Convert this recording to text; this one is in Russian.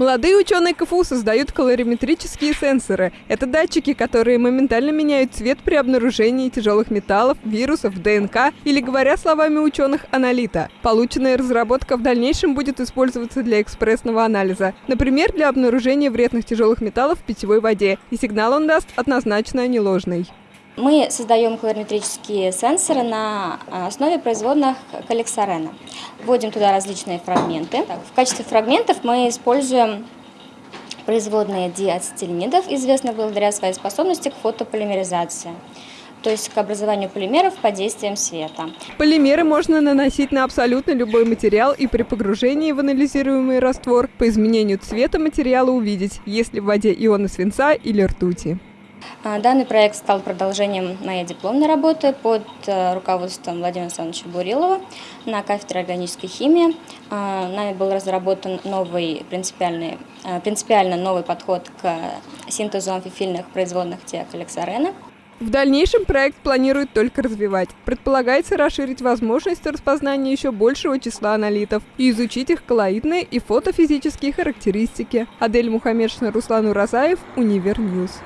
Молодые ученые КФУ создают колориметрические сенсоры. Это датчики, которые моментально меняют цвет при обнаружении тяжелых металлов, вирусов, ДНК или, говоря словами ученых, аналита. Полученная разработка в дальнейшем будет использоваться для экспрессного анализа. Например, для обнаружения вредных тяжелых металлов в питьевой воде. И сигнал он даст однозначно не ложный. Мы создаем колориметрические сенсоры на основе производных коллексорена. Вводим туда различные фрагменты. В качестве фрагментов мы используем производные диацетиленидов, известных благодаря своей способности к фотополимеризации то есть к образованию полимеров под действием света. Полимеры можно наносить на абсолютно любой материал и при погружении в анализируемый раствор по изменению цвета материала увидеть, есть ли в воде ионы свинца или ртути. А, данный проект стал продолжением моей дипломной работы под э, руководством Владимира Александровича Бурилова на кафедре органической химии. А, нами был разработан новый принципиальный, э, принципиально новый подход к синтезу амфифильных производных тиакаликсарена. В дальнейшем проект планирует только развивать. Предполагается расширить возможности распознания еще большего числа аналитов и изучить их коллоидные и фотофизические характеристики. Адель Мухаммедшина, Руслан Уразаев, Univer News.